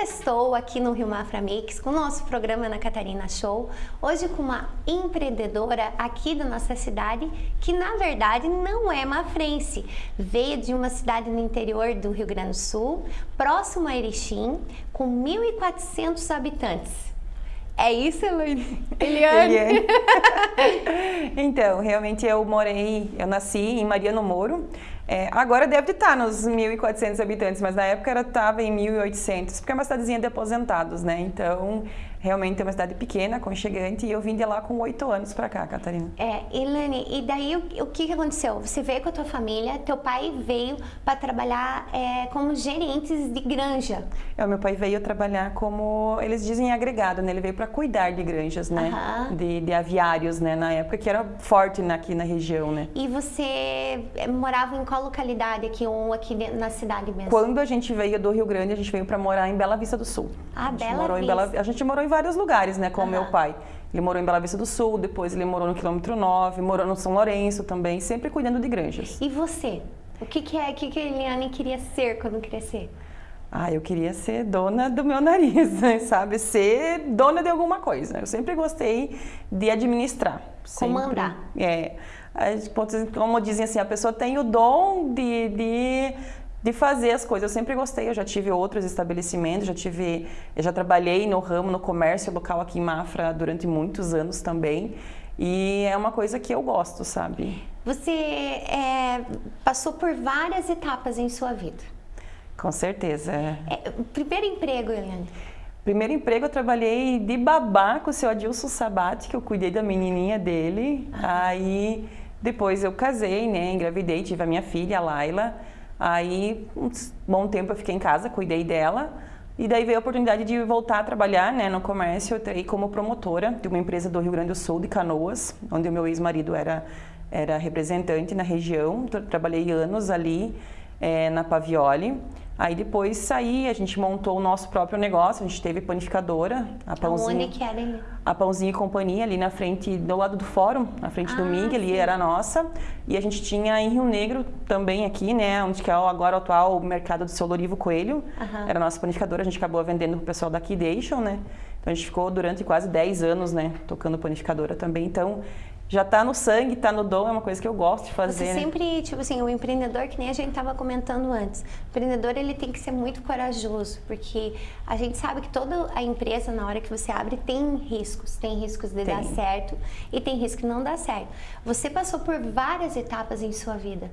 Sextou aqui no Rio Mafra Mix com o nosso programa na Catarina Show. Hoje com uma empreendedora aqui da nossa cidade que na verdade não é mafrense. Veio de uma cidade no interior do Rio Grande do Sul, próximo a Erechim, com 1.400 habitantes. É isso, Eliane? Eliane. então, realmente eu morei, eu nasci em Mariano Moro, é, agora deve estar nos 1.400 habitantes, mas na época estava em 1.800, porque é uma cidadezinha de aposentados, né? Então, realmente é uma cidade pequena, aconchegante, e eu vim de lá com oito anos para cá, Catarina. É, Ilane, e daí o, o, que, aconteceu? Você veio com a tua família, teu pai veio para trabalhar é, como gerentes de granja. É, o meu pai veio trabalhar como, eles dizem agregado, né? Ele veio para cuidar de granjas, né? Uhum. De, de, aviários, né? Na época que era forte aqui na região, né? E você é, morava em qual localidade aqui, ou aqui na cidade mesmo? Quando a gente veio do Rio Grande, a gente veio para morar em Bela Vista do Sul. Ah, Bela Vista. Bela, a gente morou em vários lugares, né, com o meu pai. Ele morou em Bela Vista do Sul, depois ele morou no quilômetro 9, morou no São Lourenço também, sempre cuidando de granjas. E você? O que, que é, o que, que a Eliane queria ser quando crescer? Ah, eu queria ser dona do meu nariz, sabe? Ser dona de alguma coisa. Eu sempre gostei de administrar. Comandar. Sempre. É. Como dizem assim, a pessoa tem o dom de, de de fazer as coisas. Eu sempre gostei, eu já tive outros estabelecimentos, já tive, eu já trabalhei no ramo, no comércio local aqui em Mafra durante muitos anos também. E é uma coisa que eu gosto, sabe? Você é, passou por várias etapas em sua vida. Com certeza. É, primeiro emprego, Eliane? Primeiro emprego eu trabalhei de babá com o seu Adilson Sabati, que eu cuidei da menininha dele. Ah. Aí depois eu casei, né, engravidei, tive a minha filha, a Laila. Aí, um bom tempo eu fiquei em casa, cuidei dela. E daí veio a oportunidade de voltar a trabalhar né, no comércio. Eu entrei como promotora de uma empresa do Rio Grande do Sul, de Canoas, onde o meu ex-marido era, era representante na região. Trabalhei anos ali é, na Pavioli. Aí depois saí, a gente montou o nosso próprio negócio, a gente teve panificadora, a Pãozinho. Onde que era ali? A Pãozinho e Companhia, ali na frente, do lado do fórum, na frente ah, do MIG, ali era nossa. E a gente tinha em Rio Negro também aqui, né, onde que é agora o atual mercado do seu Lorivo Coelho. Uhum. Era a nossa panificadora, a gente acabou vendendo pro pessoal daqui Deixam, né. Então a gente ficou durante quase 10 anos, né, tocando panificadora também. Então já está no sangue, está no dom, é uma coisa que eu gosto de fazer. Você sempre, tipo assim, o empreendedor, que nem a gente estava comentando antes, o empreendedor ele tem que ser muito corajoso, porque a gente sabe que toda a empresa, na hora que você abre, tem riscos. Tem riscos de tem. dar certo e tem risco de não dar certo. Você passou por várias etapas em sua vida.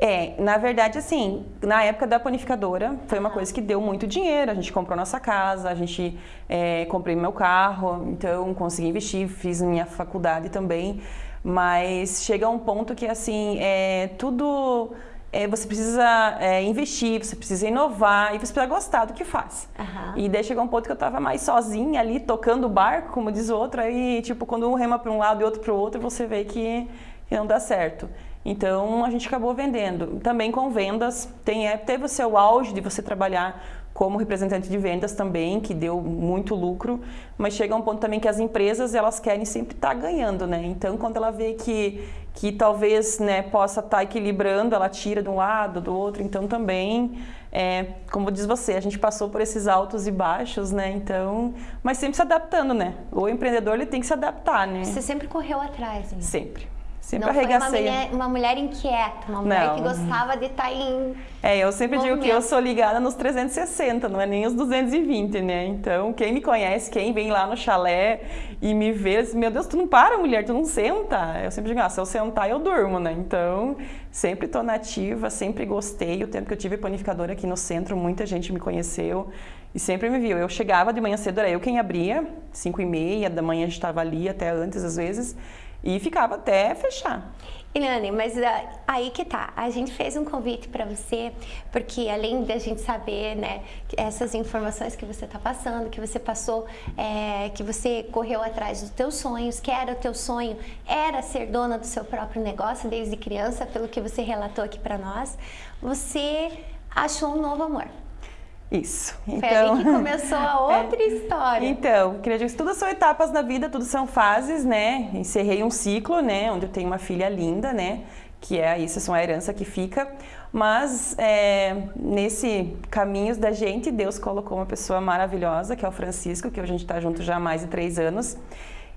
É, na verdade, assim, na época da panificadora, foi uma coisa que deu muito dinheiro. A gente comprou nossa casa, a gente é, comprei meu carro, então consegui investir, fiz minha faculdade também. Mas chega um ponto que, assim, é, tudo é, você precisa é, investir, você precisa inovar e você precisa gostar do que faz. Uhum. E daí chegou um ponto que eu estava mais sozinha ali, tocando o barco, como diz o outro, aí, tipo, quando um rema para um lado e outro para o outro, você vê que não dá certo. Então a gente acabou vendendo. Também com vendas, tem, é, teve o seu auge de você trabalhar como representante de vendas também, que deu muito lucro, mas chega um ponto também que as empresas elas querem sempre estar tá ganhando, né? Então quando ela vê que, que talvez né, possa estar tá equilibrando, ela tira de um lado, do outro, então também, é, como diz você, a gente passou por esses altos e baixos, né? Então, mas sempre se adaptando, né? O empreendedor ele tem que se adaptar, né? Você sempre correu atrás, né? Sempre. Sempre não arregacei. Foi uma mulher, uma mulher inquieta, uma mulher não. que gostava de estar tá em. É, eu sempre movimento. digo que eu sou ligada nos 360, não é nem os 220, né? Então, quem me conhece, quem vem lá no chalé e me vê, assim, meu Deus, tu não para, mulher, tu não senta. Eu sempre digo, ah, se eu sentar, eu durmo, né? Então, sempre tô nativa, sempre gostei. O tempo que eu tive panificadora aqui no centro, muita gente me conheceu e sempre me viu. Eu chegava de manhã cedo, era eu quem abria, 5 e meia da manhã a gente estava ali, até antes às vezes e ficava até fechar. Ilane, mas uh, aí que tá, a gente fez um convite para você, porque além da gente saber, né, essas informações que você está passando, que você passou, é, que você correu atrás dos teus sonhos, que era o teu sonho, era ser dona do seu próprio negócio desde criança, pelo que você relatou aqui para nós, você achou um novo amor. Isso. Então, Foi ali que então, começou a é. outra é, história. Então, queria dizer que tudo são etapas na vida, tudo são fases, né? Encerrei um ciclo, né? Onde eu tenho uma filha linda, né? que é isso, são a herança que fica. Mas é, nesse caminhos da gente, Deus colocou uma pessoa maravilhosa, que é o Francisco, que a gente está junto já há mais de três anos.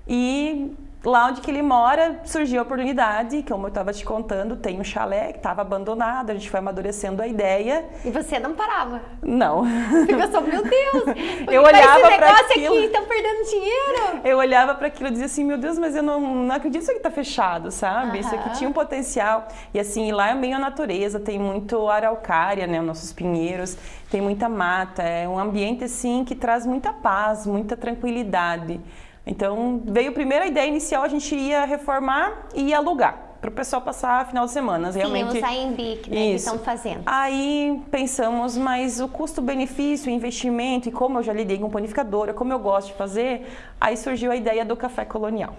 E lá onde que ele mora, surgiu a oportunidade, como eu estava te contando, tem um chalé que estava abandonado, a gente foi amadurecendo a ideia. E você não parava? Não. Ficou só, meu Deus, eu olhava para aquilo. aqui, estão perdendo dinheiro. Eu olhava para aquilo e dizia assim, meu Deus, mas eu não, não acredito que isso aqui está fechado, sabe? Isso aqui tinha um potencial. E assim, lá é meio a natureza, tem muito araucária, né, os nossos pinheiros, tem muita mata, é um ambiente assim que traz muita paz, muita tranquilidade. Então, veio primeiro a ideia inicial, a gente ia reformar e ia alugar para o pessoal passar final de semana. Realmente... Sim, os AMBIC, né, que estão fazendo. Aí pensamos, mas o custo-benefício, o investimento e como eu já lidei com panificadora, como eu gosto de fazer, aí surgiu a ideia do café colonial.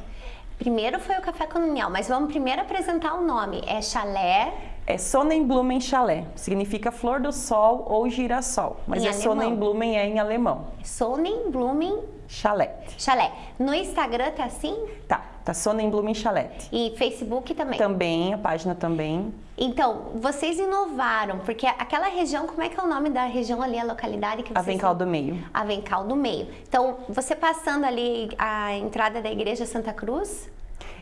Primeiro foi o café colonial, mas vamos primeiro apresentar o nome. É chalé. É Sonnenblumen Chalé. Significa flor do sol ou girassol. Mas em é alemão. Sonnenblumen é em alemão. Sonnenblumen Chalé. Chalé. No Instagram tá assim? Tá, tá Sonnenblumen Chalé. E Facebook também? Também, a página também. Então, vocês inovaram, porque aquela região, como é que é o nome da região ali, a localidade que vocês... Avencal do Meio. Avencal do Meio. Então, você passando ali a entrada da Igreja Santa Cruz,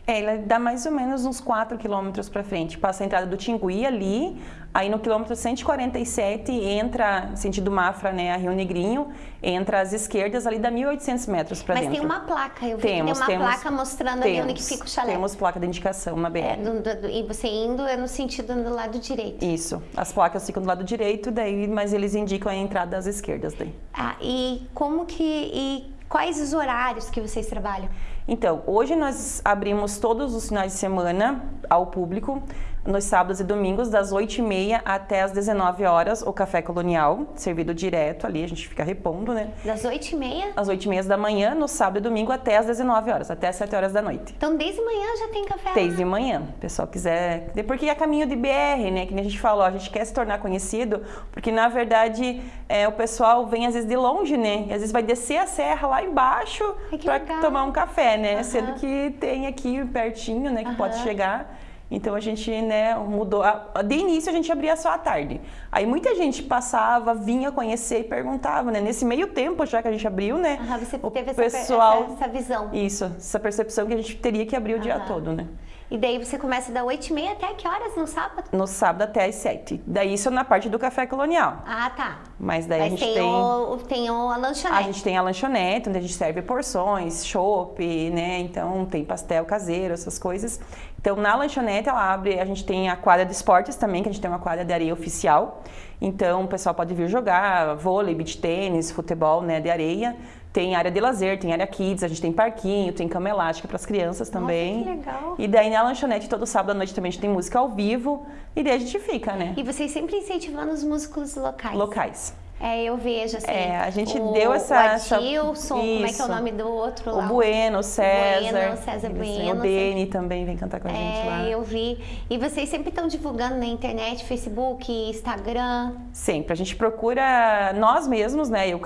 é, ela dá mais ou menos uns 4 quilômetros para frente. Passa a entrada do Tingui ali, aí no quilômetro 147 entra, sentido Mafra, né, a Rio Negrinho, entra às esquerdas ali dá 1.800 metros para dentro. Mas tem uma placa, eu vi temos, que tem uma temos, placa mostrando temos, ali onde que fica o chalé. Temos placa de indicação, uma BR. É, do, do, e você indo é no sentido do lado direito. Isso, as placas ficam do lado direito, daí, mas eles indicam a entrada às esquerdas daí. Ah, e como que, e quais os horários que vocês trabalham? Então, hoje nós abrimos todos os finais de semana ao público nos sábados e domingos, das 8h30 até as 19 horas, o café colonial, servido direto ali, a gente fica repondo, né? Das 8h30? Às 8h30 da manhã, no sábado e domingo, até as 19 horas, até as 7 horas da noite. Então, desde manhã já tem café? Desde manhã, o pessoal quiser. Porque é caminho de BR, né? Que nem a gente falou, a gente quer se tornar conhecido, porque na verdade é, o pessoal vem às vezes de longe, né? E às vezes vai descer a serra lá embaixo para tomar um café, né? Uhum. Sendo que tem aqui pertinho, né? Que uhum. pode chegar. Então a gente, né, mudou. De início a gente abria só à tarde. Aí muita gente passava, vinha conhecer e perguntava, né? Nesse meio tempo já que a gente abriu, né? Você o teve pessoal, essa, essa, visão. Isso, essa percepção que a gente teria que abrir o dia todo, né? E daí você começa da 8 e meia até que horas no sábado? No sábado até às 7. Daí isso na parte do café colonial. Ah, tá. Mas daí Mas a gente tem... tem... O, tem a lanchonete. A gente tem a lanchonete, onde a gente serve porções, chopp, né? Então tem pastel caseiro, essas coisas. Então na lanchonete ela abre, a gente tem a quadra de esportes também, que a gente tem uma quadra de areia oficial. Então o pessoal pode vir jogar vôlei, beach tênis, futebol, né, de areia. Tem área de lazer, tem área kids, a gente tem parquinho, tem cama elástica para as crianças também. Nossa, que legal. E daí na lanchonete todo sábado à noite também a gente tem música ao vivo e daí a gente fica, né? E vocês sempre incentivando os músicos locais. Locais. É, eu vejo assim. É, a gente o, deu essa. O Adilson, como é que é o nome do outro lá? O Bueno, o César. Bueno, César Bueno. O Dene também vem cantar com a é, gente lá. É, eu vi. E vocês sempre estão divulgando na internet, Facebook, Instagram? Sempre. A gente procura nós mesmos, né? Eu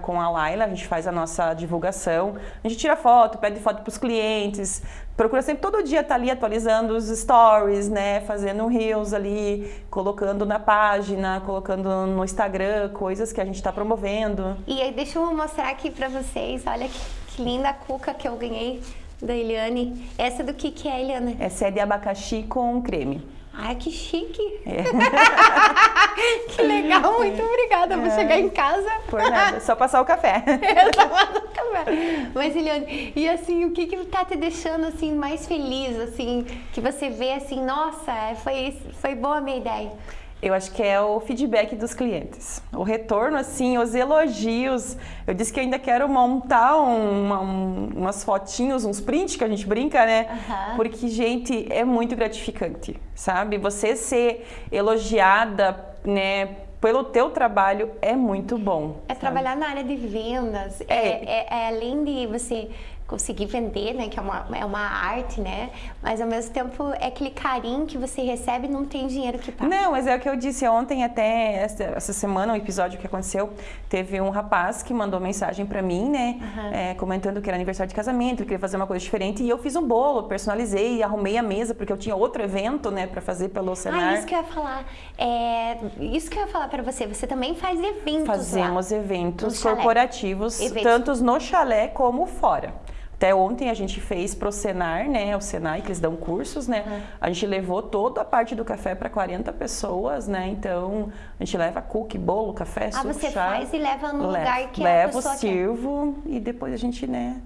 com a Laila, a gente faz a nossa divulgação. A gente tira foto, pede foto para os clientes, procura sempre todo dia estar tá ali atualizando os stories, né? Fazendo reels ali, colocando na página, colocando no Instagram, coisas que a gente está promovendo. E aí, deixa eu mostrar aqui para vocês, olha que, que linda cuca que eu ganhei da Eliane. Essa do que que é, Eliane? Essa é de abacaxi com creme. Ai, que chique! É. que legal, muito obrigada. Vou é. chegar em casa. Por nada, só passar o café. é, só passar o café. Mas, Eliane, e assim, o que que tá te deixando assim mais feliz, assim, que você vê assim, nossa, foi, foi boa a minha ideia? Eu acho que é o feedback dos clientes. O retorno, assim, os elogios. Eu disse que ainda quero montar uma, um, umas fotinhos, uns prints que a gente brinca, né? Uhum. Porque, gente, é muito gratificante, sabe? Você ser elogiada, né? Pelo teu trabalho é muito bom. É sabe? trabalhar na área de vendas. É. É, é, é além de você conseguir vender, né? Que é uma, é uma arte, né? Mas ao mesmo tempo é aquele carinho que você recebe não tem dinheiro que paga. Não, mas é o que eu disse ontem, até essa, essa semana, um episódio que aconteceu, teve um rapaz que mandou mensagem para mim, né? Uhum. É, comentando que era aniversário de casamento, ele queria fazer uma coisa diferente. E eu fiz um bolo, personalizei, arrumei a mesa, porque eu tinha outro evento, né, para fazer pelo Senar. Ah, isso que eu ia falar. É, isso que eu ia falar para você. Você também faz eventos Fazemos lá, eventos corporativos, eventos. tanto no chalé como fora. Até ontem a gente fez pro Senar, né? O Senai, que eles dão cursos, né? Uhum. A gente levou toda a parte do café para 40 pessoas, né? Então, a gente leva cookie, bolo, café, ah, suco, você chá. faz e leva no lugar que levo, a pessoa sirvo quer. e depois a gente, né?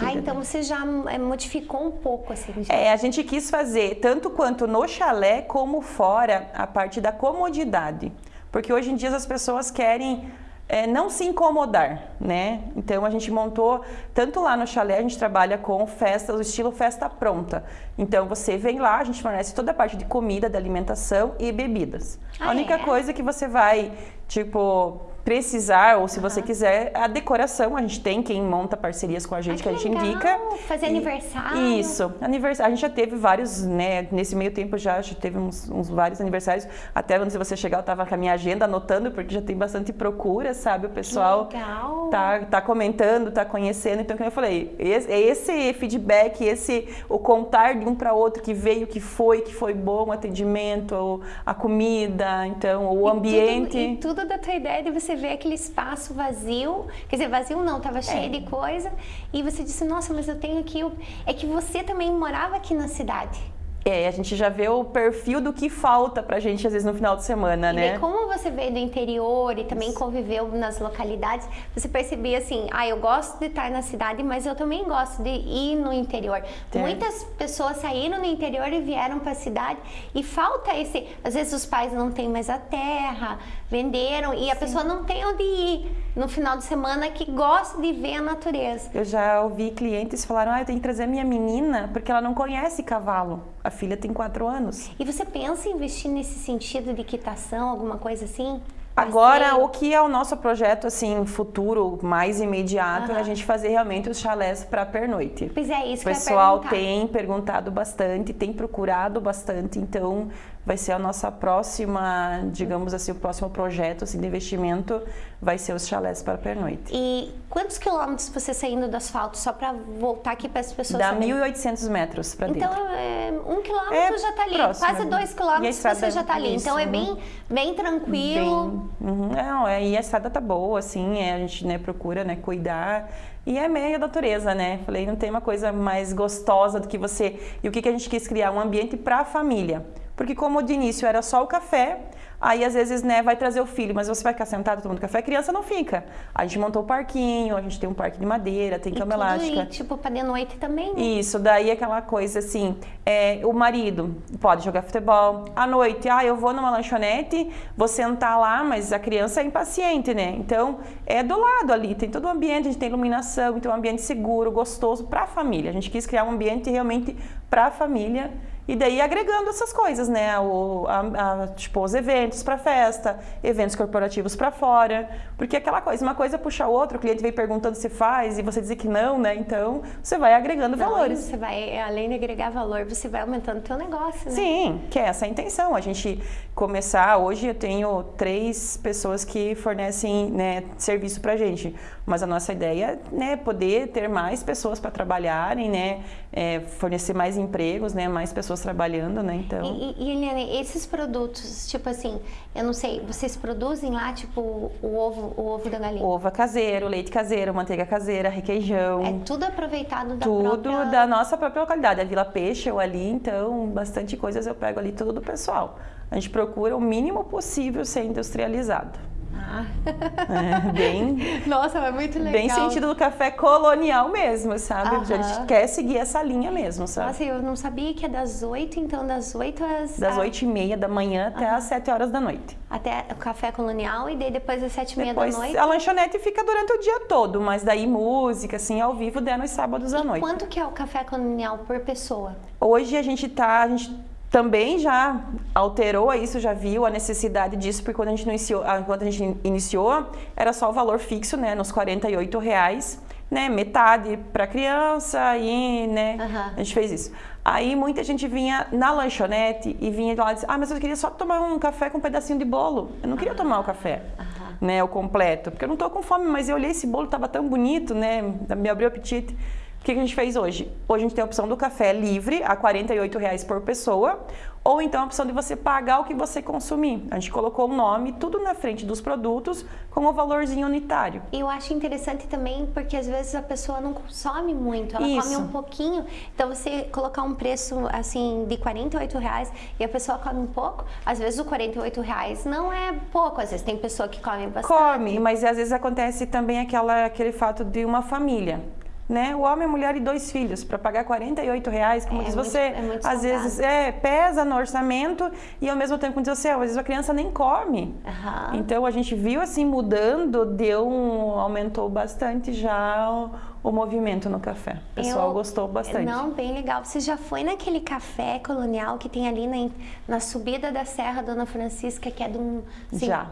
ah, então você já é, modificou um pouco assim. Já. É, a gente quis fazer tanto quanto no chalé como fora a parte da comodidade. Porque hoje em dia as pessoas querem é, não se incomodar, né? Então a gente montou, tanto lá no chalé a gente trabalha com festas, o estilo festa pronta. Então você vem lá, a gente fornece toda a parte de comida, de alimentação e bebidas. Ah, a única é? coisa que você vai, tipo, precisar, ou se você quiser, a decoração, a gente tem quem monta parcerias com a gente, que, que, a gente legal. indica. Fazer e, aniversário. Isso, aniversário. A gente já teve vários, né, nesse meio tempo já, já teve uns, uns vários aniversários. Até antes de você chegar, eu estava com a minha agenda anotando, porque já tem bastante procura, sabe? O pessoal tá, tá comentando, tá conhecendo. Então, como eu falei, esse, esse feedback, esse o contar de um para outro que veio, que foi, que foi bom o atendimento, a comida, então, o e ambiente. Tudo, e tudo da tua ideia de você vê aquele espaço vazio, quer dizer, vazio não, estava cheio é. de coisa, e você disse, nossa, mas eu tenho aqui. É que você também morava aqui na cidade. É, a gente já vê o perfil do que falta pra gente, às vezes, no final de semana, e né? E como você veio do interior e também conviveu nas localidades, você percebia assim, ah, eu gosto de estar na cidade, mas eu também gosto de ir no interior. É. Muitas pessoas saíram no interior e vieram para a cidade e falta esse, às vezes os pais não têm mais a terra, venderam e a Sim. pessoa não tem onde ir no final de semana que gosta de ver a natureza. Eu já ouvi clientes falaram, ah, eu tenho que trazer minha menina porque ela não conhece cavalo. A filha tem quatro anos. E você pensa em investir nesse sentido de quitação, alguma coisa assim? Agora, o que é o nosso projeto, assim, futuro, mais imediato, uhum. é a gente fazer realmente os chalés para pernoite. Pois é, isso O pessoal tem perguntado bastante, tem procurado bastante, então vai ser a nossa próxima, digamos assim, o próximo projeto assim, de investimento vai ser os chalés para pernoite. E quantos quilômetros você saindo do asfalto, só para voltar aqui para as pessoas Dá 1.800 metros para dentro. Então, é, um quilômetro é já está ali, próximo, quase dois quilômetros você já está ali. Isso, então, é bem, bem tranquilo. Bem, uhum, não, é, e a estrada tá boa, assim, é, a gente né, procura né, cuidar e é meio natureza, né? Falei, não tem uma coisa mais gostosa do que você... E o que, que a gente quis criar? Um ambiente para a família. Porque como de início era só o café, Aí, às vezes, né, vai trazer o filho, mas você vai ficar sentado tomando café, a criança não fica. A gente montou o parquinho, a gente tem um parque de madeira, tem cama elástica. E, tipo, para de noite também, né? Isso, daí aquela coisa assim, é, o marido pode jogar futebol. À noite, ah, eu vou numa lanchonete, vou sentar lá, mas a criança é impaciente, né? Então, é do lado ali, tem todo o ambiente, a gente tem iluminação, então é um ambiente seguro, gostoso para a família. A gente quis criar um ambiente realmente para a família e daí agregando essas coisas, né? O, a, a, tipo, os eventos para festa, eventos corporativos para fora. Porque aquela coisa, uma coisa puxa a outra, o cliente vem perguntando se faz e você dizer que não, né? Então, você vai agregando não, valores. Você vai, além de agregar valor, você vai aumentando o teu negócio, né? Sim, que é essa a intenção. A gente começar, hoje eu tenho três pessoas que fornecem né, serviço pra gente. Mas a nossa ideia é né, poder ter mais pessoas para trabalharem, né? É, fornecer mais empregos, né? Mais pessoas pessoas trabalhando, né? Então. E, e Eliane, esses produtos, tipo assim, eu não sei, vocês produzem lá, tipo, o ovo, o ovo da galinha? Ovo caseiro, leite caseiro, manteiga caseira, requeijão. É tudo aproveitado da tudo própria... da nossa própria localidade. A Vila Peixe eu ali, então, bastante coisas eu pego ali tudo do pessoal. A gente procura o mínimo possível ser industrializado. Ah. É, bem. Nossa, é muito legal. Bem sentido do café colonial mesmo, sabe? A gente quer seguir essa linha mesmo, sabe? Nossa, eu não sabia que é das 8, então das 8 às. Das 8 e meia da manhã até às 7 horas da noite. Até o café colonial e daí depois às 7 e meia da noite. A lanchonete fica durante o dia todo, mas daí música, assim, ao vivo, der nos sábados à noite. Quanto que é o café colonial por pessoa? Hoje a gente tá. A gente também já alterou isso, já viu a necessidade disso, porque quando a gente iniciou, quando a gente iniciou era só o valor fixo, né, nos 48 reais. né, metade para criança e, né, Aham. a gente fez isso. Aí muita gente vinha na lanchonete e vinha lá e disse, ah, mas eu queria só tomar um café com um pedacinho de bolo. Eu não queria tomar o café, né, o completo, porque eu não tô com fome, mas eu olhei esse bolo, tava tão bonito, né, me abriu o apetite. O que que a gente fez hoje? Hoje a gente tem a opção do café livre, a 48 reais por pessoa, ou então a opção de você pagar o que você consumir. A gente colocou o nome, tudo na frente dos produtos, com o valorzinho unitário. E eu acho interessante também porque às vezes a pessoa não consome muito, ela Isso. come um pouquinho. Então você colocar um preço assim de 48 reais e a pessoa come um pouco, às vezes o 48 reais não é pouco, às vezes tem pessoa que come bastante. Come, mas às vezes acontece também aquela, aquele fato de uma família. Né? O homem, a mulher e dois filhos, para pagar 48 reais, como É diz muito- você, é muito às salgado. vezes é, pesa no orçamento e ao mesmo tempo, como diz você, às vezes a criança nem come. Aham. Então a gente viu assim mudando, deu um, aumentou bastante já o, o movimento no café. O pessoal Eu- gostou bastante. Não, bem legal. Você já foi naquele café colonial que tem ali na, na subida da Serra Dona Francisca, que é de um. assim, Já.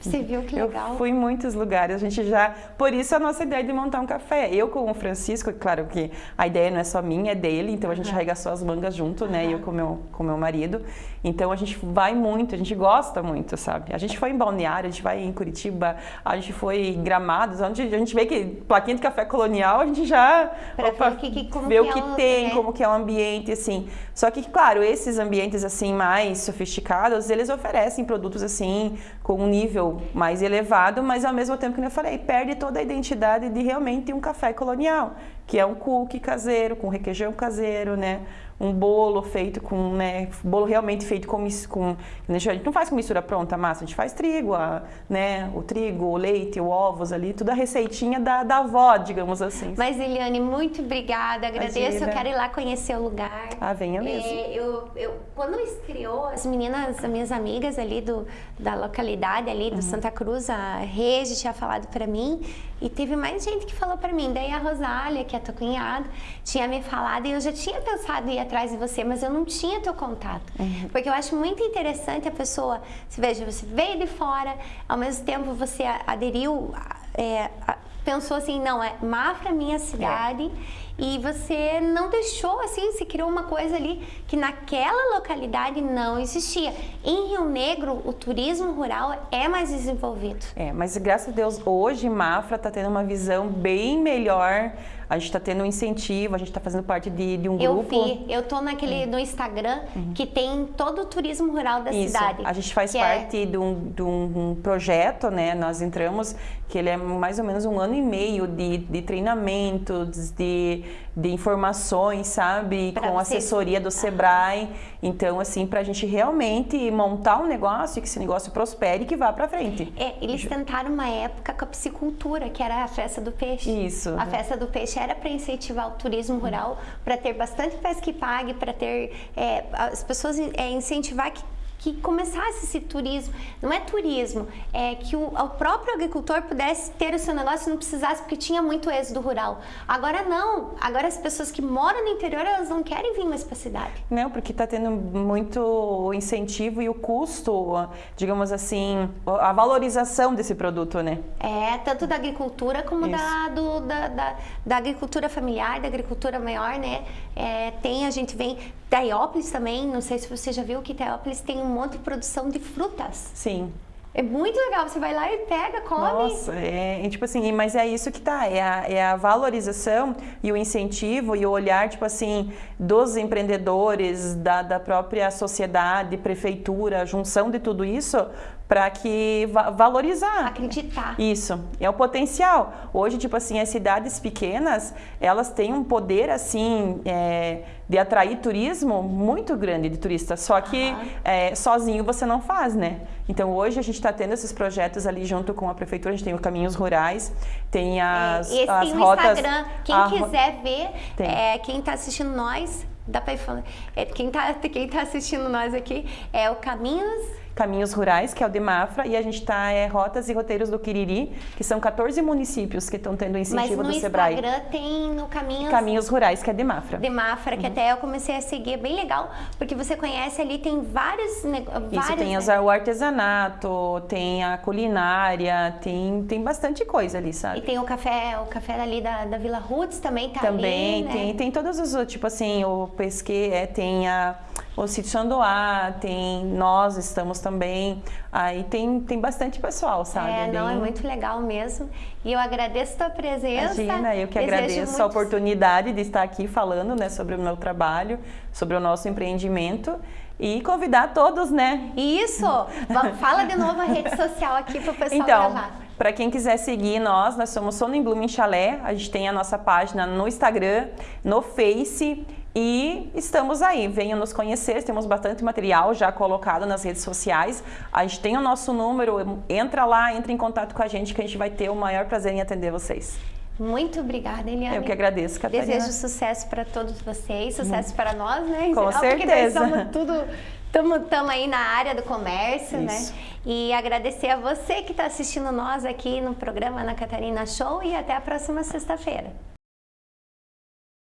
Você viu que legal? Eu fui em muitos lugares, a gente já. Por isso a nossa ideia de montar um café. Eu com o Francisco, claro que a ideia não é só minha, é dele, então a gente arregaçou as mangas junto, né? Eu com meu, com meu marido. Então a gente vai muito, a gente gosta muito, sabe? A gente foi em Balneário, a gente vai em Curitiba, a gente foi em Gramados, onde a gente vê que plaquinha de café colonial, a gente já. Pra ver o que- que- vê o é que o- tem, né? como que é o ambiente, assim. Só que, claro, esses ambientes, assim, mais sofisticados, eles oferecem produtos, assim, com um nível mais elevado, mas ao mesmo tempo, que eu falei, perde toda a identidade de realmente um café colonial, que é um cookie caseiro, com requeijão caseiro, né? Um bolo feito com, né? Bolo realmente feito com, com a gente não faz com mistura pronta a massa, a gente faz trigo, a, né? O trigo, o leite, o ovos ali, tudo a receitinha da, da avó, digamos assim. Mas, Eliane, muito obrigada, agradeço. Imagina. Eu quero ir lá conhecer o lugar. Ah, venha mesmo. É, eu, eu, quando estreou, as meninas, as minhas amigas ali do, da localidade ali Uhum. do Santa Cruz, a Regi tinha falado pra mim e teve mais gente que falou pra mim. Daí a Rosália, que é a tua cunhada, tinha me falado e eu já tinha pensado em ir atrás de você, mas eu não tinha teu contato. Uhum. Porque eu acho muito interessante a pessoa, se veja, você veio de fora, ao mesmo tempo você aderiu, é, pensou assim, não, é Mafra minha cidade. E você não deixou assim, se criou uma coisa ali que naquela localidade não existia. Em Rio Negro, o turismo rural é mais desenvolvido. É, mas graças a Deus, hoje Mafra está tendo uma visão bem melhor. A gente está tendo um incentivo, a gente está fazendo parte de, de um Eu grupo. vi, eu tô naquele no Instagram que tem todo o turismo rural da Uhum. Isso, cidade. a gente faz é- parte de, um, de um projeto, né? Nós entramos, que ele é mais ou menos um ano e meio de, de treinamentos, de, de informações, sabe? Pra Com vocês- assessoria do Sebrae. Então, assim, para a gente realmente montar um negócio e que esse negócio prospere e que vá para frente. É, eles tentaram uma época com a piscicultura, que era a festa do peixe. Isso. A festa do peixe era para incentivar o turismo rural, para ter bastante pesca que pague, para ter é, as pessoas é, incentivar que que começasse esse turismo, não é turismo, é que o, o próprio agricultor pudesse ter o seu negócio e não precisasse, porque tinha muito êxodo rural. Agora não, agora as pessoas que moram no interior, elas não querem vir mais para a cidade. Não, porque está tendo muito incentivo e o custo, digamos assim, a valorização desse produto, né? É, tanto da agricultura como da, do- da, da, da agricultura familiar, da agricultura maior, né? É, tem, a gente vem da Iópolis também, não sei se você já viu que Teópolis tem um monte de produção de frutas. Sim. É muito legal, você vai lá e pega, come. Nossa, é, é tipo assim, mas é isso que tá, é a, é a valorização e o incentivo e o olhar, tipo assim, dos empreendedores, da, da própria sociedade, prefeitura, a junção de tudo isso para que va valorizar. Acreditar. Isso, é o potencial. Hoje, tipo assim, as cidades pequenas, elas têm um poder, assim, é, de atrair turismo muito grande de turistas. Só que Aham. é, sozinho você não faz, né? Então, hoje a gente está tendo esses projetos ali junto com a prefeitura. A gente tem o Caminhos Rurais, tem as, É, Esse as tem rotas... Instagram. Quem a quiser ver, é, quem está assistindo nós, dá para ir falando. É, quem está quem tá assistindo nós aqui é o Caminhos Caminhos Rurais, que é o de Mafra, e a gente está é, Rotas e Roteiros do Quiriri, que são 14 municípios que estão tendo incentivo do Sebrae. Mas no Instagram tem no Caminhos... Caminhos Rurais, que é de Mafra. De Mafra, que uhum. até eu comecei a seguir, é bem legal, porque você conhece ali, tem vários... Isso, tem né? o artesanato, tem a culinária, tem, tem bastante coisa ali, sabe? E tem o café, o café ali da, da Vila Roots também tá também, ali, né? tem, tem todos os, tipo assim, o pesque, é, tem a o Sítio Sandoá, tem nós estamos também. Aí tem, tem bastante pessoal, sabe? É, não, é muito legal mesmo. E eu agradeço a tua presença. Imagina, eu que agradeço muito... a oportunidade de estar aqui falando né, sobre o meu trabalho, sobre o nosso empreendimento e convidar todos, né? Isso! Fala de novo a rede social aqui para o pessoal então, gravar. Para quem quiser seguir nós, nós somos Sono em Blooming Chalé. A gente tem a nossa página no Instagram, no Face e estamos aí, venham nos conhecer, temos bastante material já colocado nas redes sociais. A gente tem o nosso número, entra lá, entra em contato com a gente que a gente vai ter o maior prazer em atender vocês. Muito obrigada, Eliane. Eu que agradeço, Catarina. Desejo sucesso para todos vocês, sucesso para nós, né? Com certeza. Porque nós tudo Estamos aí na área do comércio, né? Isso. né? E agradecer a você que está assistindo nós aqui no programa Ana Catarina Show e até a próxima sexta-feira.